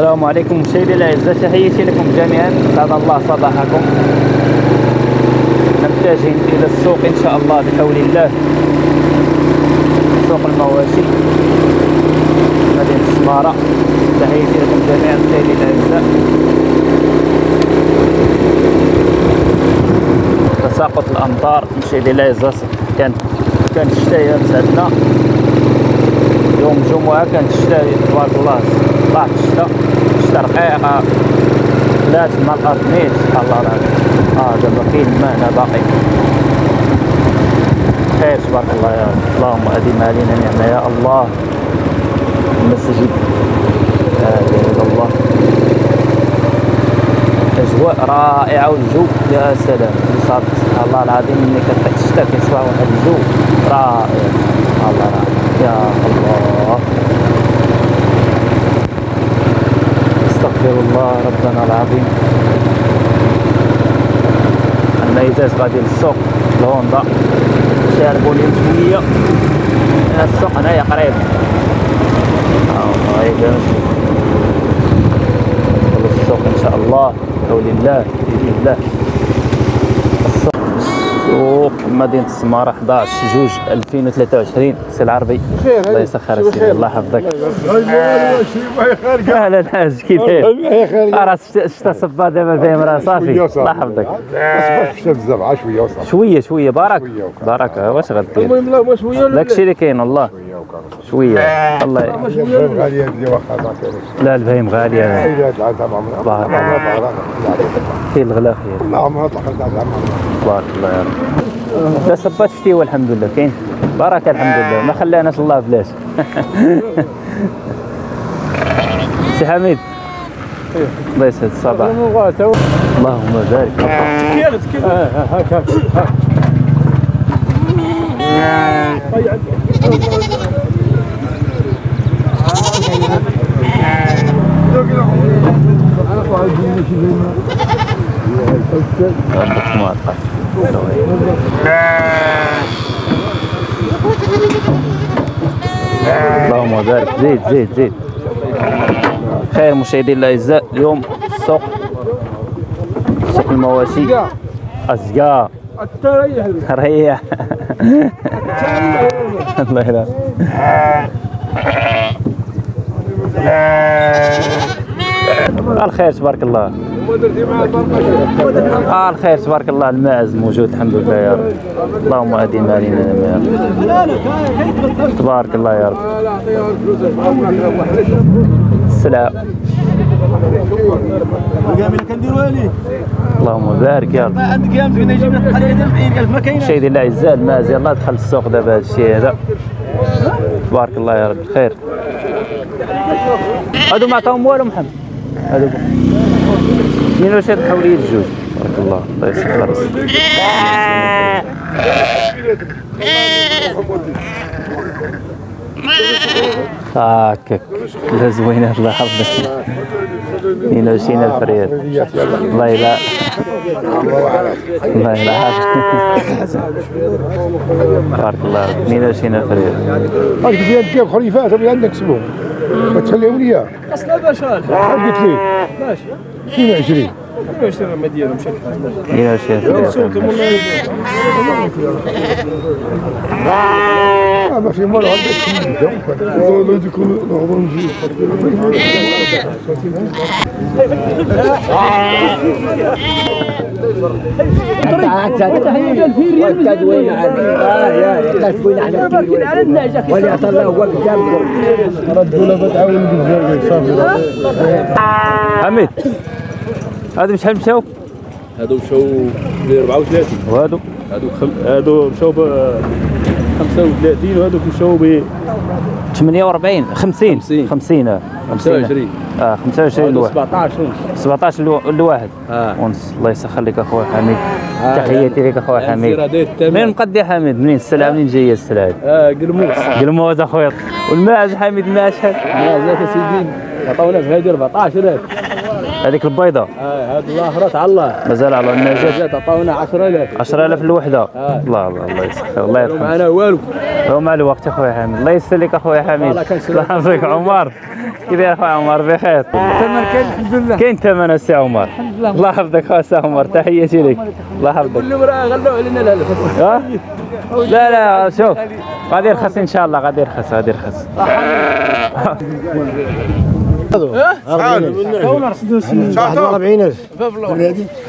السلام عليكم مشاهدي الأعزاء تحياتي لكم جميعا. سعد الله صباحكم. نتجه إلى السوق إن شاء الله بحول الله. سوق المواشي. مدينة السمارة. تحياتي لكم جميعا مشاهدي الأعزاء. تساقط الأمطار. مشاهدي الأعزاء كان كانت الشتاء مسعدنا يوم الجمعة كانت الشتاء تبارك الله. طلعت الشتاء. رقيقة خلات مع الأرض نيت سبحان الله العظيم آه دابا كاين الماء هنا باقي. خير. تبارك الله. يا رب اللهم أدم علينا نعمة. يا الله. المسجد لا إله إلا الله. أجواء رائعة والجو يا سلام. سبحان الله العظيم ملي كتحك الشتاء كيصبح واحد. الجو رائع. الله العظيم يا الله. استغفر الله ربنا العظيم. الميزات غادي للسوق الهوندا اليوم شوية السوق هنايا قريب السوق ان شاء الله بحول الله باذن الله سوق مدينة السمارة 11 جوج 2023 سي العربي. الله يسخر سيدي الله يحفظك. أهلا الحاج كي داير راه شتا صبا دابا فاهم راه صافي الله يحفظك. اصبح شتا بزاف شوية شوية. بارك. بارك. واش غدير المهم لا شوية داكشي اللي كاين والله. شوية. شوية الله الباب غالية لا البهيم غالية. بارك الله. عمرها كاين الغلا خير. لا عمرها طلعت مع عمرها تبارك الله يا رب. لا صبات شتي والحمد لله. كاين بركه الحمد لله. ما خلاناش الله بلاش. سي حميد. الله يسعد الصباح اللهم بارك. كيرت كيرت هاك هاك عندك اللهم بارك. زيد زيد زيد. خير مشاهدي الأعزاء اليوم السوق سوق المواشي. ازقا تريح ريح الله يلا الخير تبارك الله. آه الخير تبارك الله. الماعز موجود الحمد لله يا رب. اللهم اديم علينا يا رب تبارك الله يا رب. السلام. اللهم بارك يا رب. ما عندك يا فينا يجيب لك قريه ديال 100000 ما كاينة مشاهدي الاعزاء الماعز يلاه دخل السوق دابا هذا الشيء هذا. تبارك الله يا رب. خير هادو ما عطاهم والو محمد. هادو منين واش هاد الحوليه الجوج؟ تبارك الله. الله يسخر هاكك لا زوينه الله يحفظك 22 الف ريال الله يلا. الله يلا. تبارك الله 22 الف ريال هاك زياد كيف؟ خليفات اللي عندك سبوع ما تخليهم ليا أصلا باش قلت لي. ماشي 22 22 ما ديالهم بشكل 22 الف ريال آه، ما في مال عندك والله يكون نهضر نجي تدوين على آه يا على الله هو قدامكم صافي حميد هادو بشحال مشاو هادو مشاو ب 34 وهادو؟ هادو. هادو مشاو ب 35 وهادوك مشاو ب 48 50 50. 50 آه. 25 آه 25 هادو الواحد. 17 ونص 17 الو- الواحد. آه. ونص الله يسخر لك اخويا حميد. آه، تحياتي لك اخويا الزيرة حميد. منين مقدي حميد؟ منين؟ السلعه منين جاية السلعه آه قرموس قلموز اخويا والماعز حميد الماعز شحال سيدي عطاونا في هذه 14000 هذيك البيضة. آه الاخرى على الله. مازال على النجاة زاد عطاونا 10000 10000 الوحده آه. الله الله الله يسخر الله يرحمه معنا والو. هو مع الوقت اخويا حميد. الله يسر لك اخويا حميد. الله يحفظك عمر. كي داير خويا عمر؟ بخير. الثمن كاين الحمد لله. كاين ثمن السي عمر. الله يحفظك خويا سي عمر. تحياتي لك. الله يحفظك. كل مرة غلوا علينا ها؟ لا لا شوف. غادي يرخص إن شاء الله غادي يرخص غادي يرخص.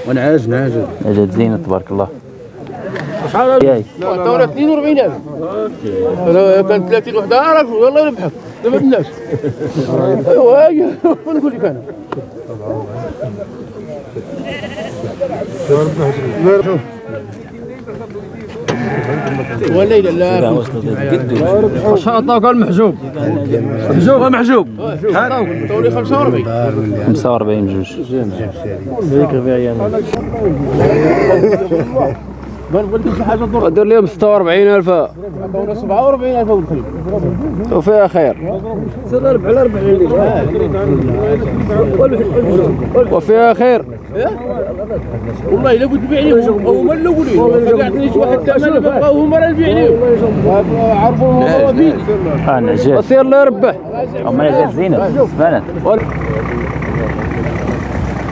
ونعاج نعاج جات زينة تبارك الله. شحال؟ ياي. دورة 42000 أنا كان 30 وحدة. أعرف والله نبحث. ما بدناش ايوا هاي. نقول لك أنا. والليلة لا. واش عطاوك المحجوب. محجوب محجوب. دوري 45 45 جوج. ما دير لهم 46000 دوري 47000 والخليل وفيها خير. وفيها خير. والله إلا قلت بيعني هما الاولين ما قعدنيش واحد الثمن بقاو هما راه البيعني عرفوا الموضوع فين آه نعجات وسير الله يربح. هما نعجات زينة سبانات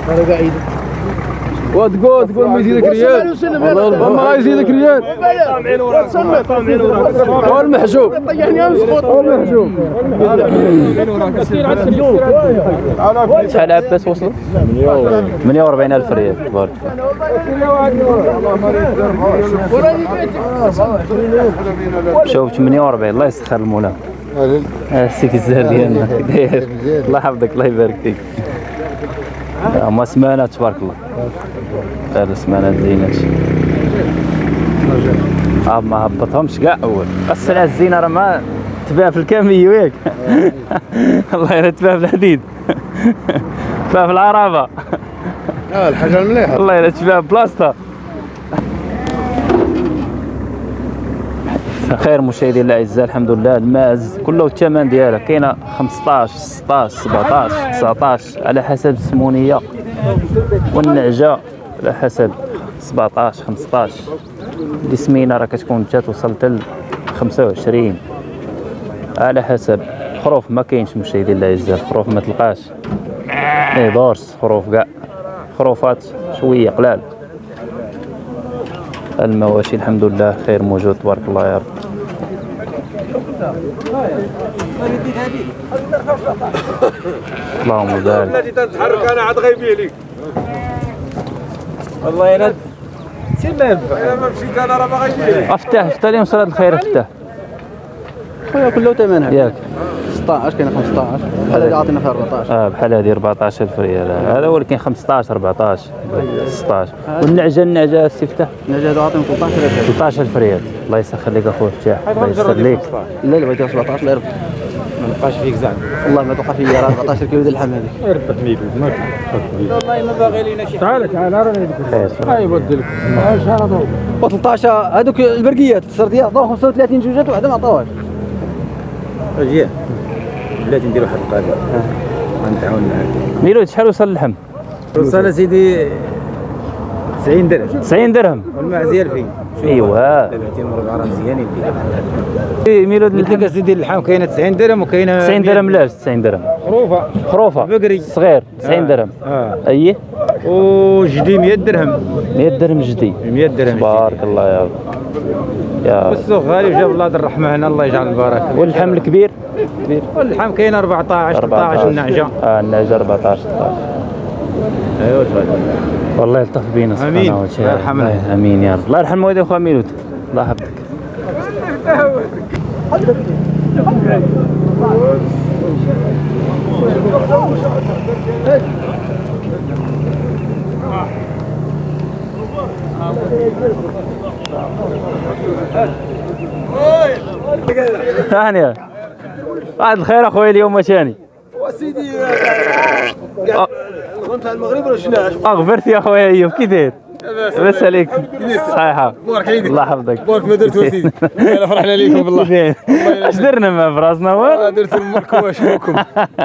أنا قاعد وتقول تقول ما يزيدك ريال والله ما يزيدك ريال والمحجوب يعني امسخط والمحجوب شحال عباس وصل 48 الف ريال تبارك شوف 48 الله يسخر المولى السيك الزهر ديالنا داير الله يحفظك الله يبارك فيك هما سمانات تبارك الله هذا سمانات زينات آه ما هبطهمش كاع أول. السلعه الزينة راه ما تباع في الكامي وياك. الله يرى تباع في الحديد. تباع في العربه الحاجة المليحة. الله يرى تباع بلاصتها. خير مشاهدي الاعزاء الحمد لله. الماز كله الثمن ديالها كاينة 15 16 17 19 على حسب السمونية والنعجة. على حسب 17 15 اللي سمينه راه كتكون حتى توصل حتى ل 25 على حسب. خروف ما كاينش مشاهدي الاعزاء الخروف ما تلقاش. ما يدورش خروف كاع. خروفات شوية قلال. المواشي الحمد لله خير موجود. تبارك الله يا رب. اللهم بارك. التي تتحرك أنا عاد غيبي لك. الله يرد سير ما ينفع. أنا ما مشيت أنا راه غيبي لك أفتح أفتح اليوم صلاة الخير أفتح. خويا كله ثمنها ياك. 16 كاين 15 بحال اللي عاطينا فيها 14 آه بحال هذه 14000 ريال. هذا ولكن 15 14 16 والنعجة النعجة استفتح نجا هذا عاطينا 13000 13000 ريال. الله يسخر لك أخويا فتاح الله يسر لك. لا لا بغيتها 17 لا يربح ما نبقاش فيك زعما. والله ما توقع فيا راه 14 كيلو ديال اللحم هذيك. ربط ميلود ما و 13 هذوك البرقيات السرديه عطاو 35 جوجات وحده ما عطاوهاش. أجي. بلاتي ندير واحد القضية. غنتعاون معاك. ميلود شحال وصل اللحم؟ وصل سيدي 90 درهم. 90 درهم. والمعزيه 2000 ايوا مربع راه مزيانين ميلود قلت لك اللحم كاينة 90 درهم وكاينة 90 درهم لاش 90 درهم. خروفة. خروفة. بقري. صغير 90 درهم. آه. إيه وجدي 100 درهم. 100 درهم جدي. 100 درهم تبارك الله يا رب. يا السوق غالي وجاب الله الرحمه هنا الله يجعل البركة. واللحم الكبير واللحم كاين 14 13 النعجة. آه النعجة 14 16 ايوا والله يلطف بينا. سبحانه وتعالى. الله يرحمنا. آمين يا رب. الله يرحم والدي اخويا ميلود. الله يحفظك. ثانية. بعد الخير اخويا اليوم ثاني وسيدي كنت المغرب ولا شنو؟ اغفرت يا اخويا أيوب كي داير لاباس عليك. صحيحة. بارك عليك. الله يحفظك. بارك ما درت وسيدي انا فرحنا عليكم بالله. اش درنا ما في راسنا والو درت المرك واشوكم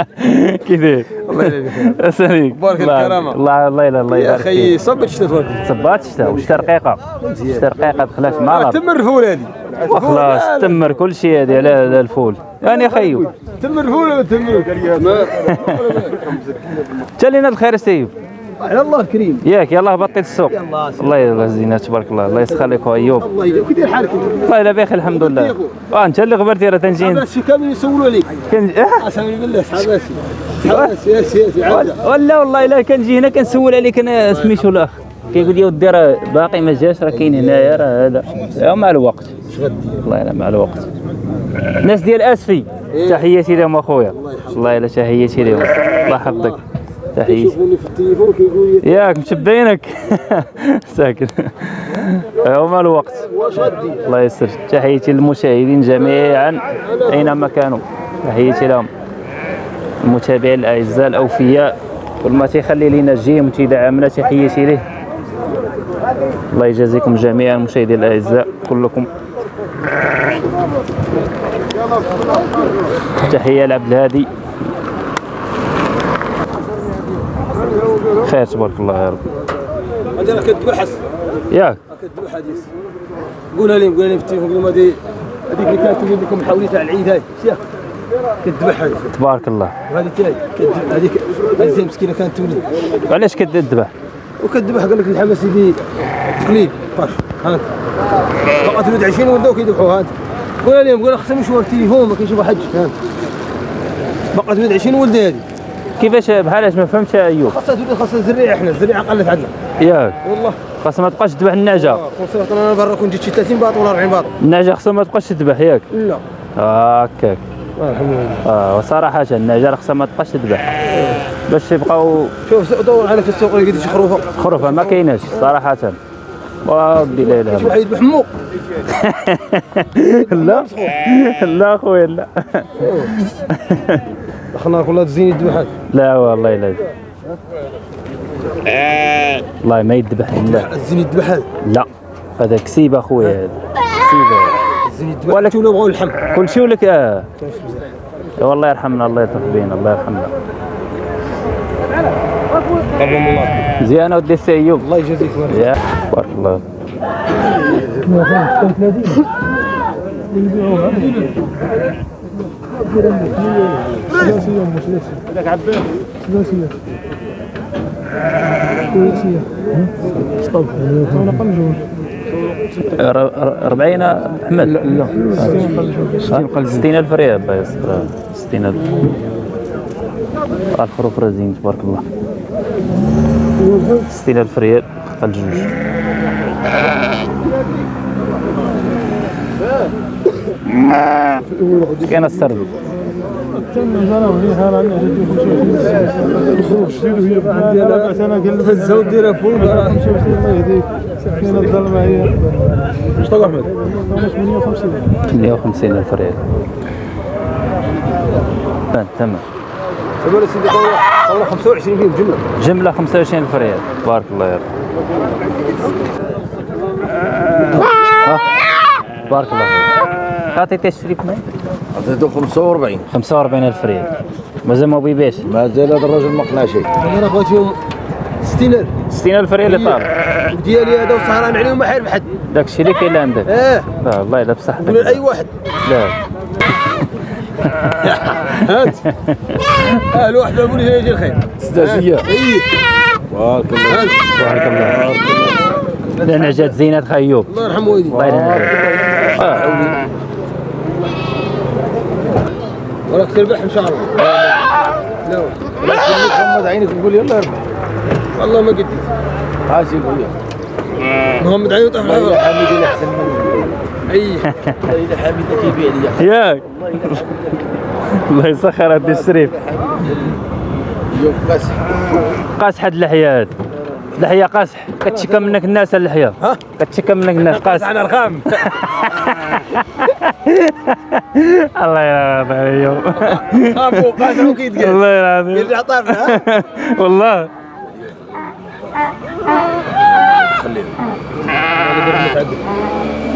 كي داير الله لاباس عليك. بارك الله- الكرامة. الله الله يلا الله يا يبارك أخي فيك. صبت واكل صبات شتا وشتا رقيقة. شتا رقيقة دخلات مع الأرض تم الرفول هذه وخلاص تمر كل شيء هذه على على الفول. يعني خيو. تم الفول ولا تم تالينا الخير سيب على الله كريم ياك يلاه بطل السوق. الله يلا زينات تبارك الله. الله يسخر لك أيوب. الله يجزاك كي داير حالك؟ والله إلا بخير الحمد لله. آه انت اللي غبرتي راه تنجي الناس كامل يسولوا عليك كن... آه، أسامي بالله صحاب صحاب سياسي سياسي ولا والله إلا كنجي هنا كنسول عليك أنا سميتو الأخ؟ كيقول لي ودي راه باقي ما جاش راه كاين هنايا راه هذا. مع الوقت. والله إلا مع الوقت. الناس ديال آسفي تحياتي لهم أخويا. والله إلا تحياتي لهم. الله يحفظك. تحياتي. يشوفوني في التليفون كيقول لي ياك مشبينك. ساكن. هو مع الوقت. الله يسر. تحياتي للمشاهدين جميعا أينما كانوا. تحياتي لهم. المتابعين الأعزاء الأوفياء. كل ما تيخلي لينا جيم وتيدعمنا تحياتي ليه. الله يجازيكم جميعا المشاهدين الأعزاء كلكم. تحية لعبد الهادي. خير تبارك الله يا رب. هذا راه كتبحث. ياك. كتبحث حديث قولها لي قولها لي في التليفون قول لهم هذه هذيك اللي كانت تقول لكم حولي تاع العيد هاي. شيخ كتذبح هذه تبارك الله. وهذه تاعي. هذيك هذه مسكينة كانت تولد وعلاش كتذبح وكتذبح قال لك الحمى سيدي قليل باش هانت بقات ولد 20 ولدوا كيذبحوا هانت قول لهم قول خصهم يشوفوا التليفون ما كيشوفوا حد هانت بقات ولد 20 ولده هذه. كيفاش؟ بحالاش ما فهمتش أيوب؟ خاصها تولد خاصها الزريعة إحنا الزريعة قلت عندنا. ياك. والله. خاصها ما تبقاش تذبح النعجه كون صرت أنا برا كنت جيت شي 30 باط ولا 40 باط. النعجه خاصها ما تبقاش تذبح ياك. لا. هكاك آه، الحمد لله. آه وصراحة النعجه خاصها ما تبقاش تذبح. باش يبقاو شوف دور على في السوق لقيت شي خروفه خروفه ما كايناش صراحة. ودي لا اله شي الا واحد يذبح مو الله لا لا خويا لا. خلنا كلها تزين يذبح لا والله لا. والله ما يذبح لا. الزين يذبح لا. هذا كسيب اخويا هذا كسيب ولك ولا بغاو اللحم كل شيء ولك آه. والله يرحمنا الله يلطف بينا الله يرحمنا. الله زين ودي السي أيوب. الله يجازيك بارك الله. ر- ر- 40 أحمد. لا لا. 60000 ريال. الله يستر 60000 الخروف رزين تبارك الله. 60000 ريال خطا الجوج. كاين السرب هزه وديرها فوق إيش طلع احمد 150 الف ريال تقول سيدي طلع 25 فيهم جملة. جملة 25 الف ريال بارك الله ها؟ بارك الله فيك. عطيتي الشريك معي عطيته 45 45 ألف ريال مازال ما بيباش ما زال هذا الرجل ما قنع شيء. أنا بغيت فيهم 60000 60 ألف ريال اللي طالب ديالي هذا وسهران عليهم ما حارب حد. داك الشيء اللي كاين عندك. آه لا والله إلا بصح قول لاي واحد. لا. هات. آه الواحد ما يقول لي يجي الخير. استاذية. اي بارك الله بارك الله لا نعجات زينات خيوب. الله يرحم والدي. الله يرحمه آه. وراك تربح إن شاء الله. لا لا تخليك غمض عينك وقول يلا اربح والله ما قديت محمد عيون طاح. والله الحضر حميد احسن مني. أي. والله إذا حميد كيبيع لي. ياك الله يسخر هاد الشريف. يوم قاسح قاس حد اللحية هاد. اللحية قاسح كتشكى منك الناس اللحية؟ ها؟ كتشكى منك الناس؟ قاسح أنا رخام الله يرحمه ايوب خافوا قاسوا كيتقال الله يرحمه يرجع طاف ها والله.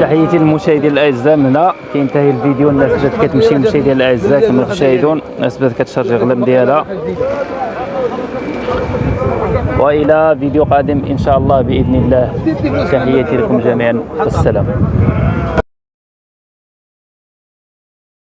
تحياتي للمشاهدين الأعزاء من هنا. كينتهي الفيديو. الناس بدات كتمشي المشاهدين الأعزاء كما تشاهدون. الناس بدات كتشارجي غلم ديالها. وإلى فيديو قادم إن شاء الله بإذن الله. تحياتي لكم جميعا. والسلام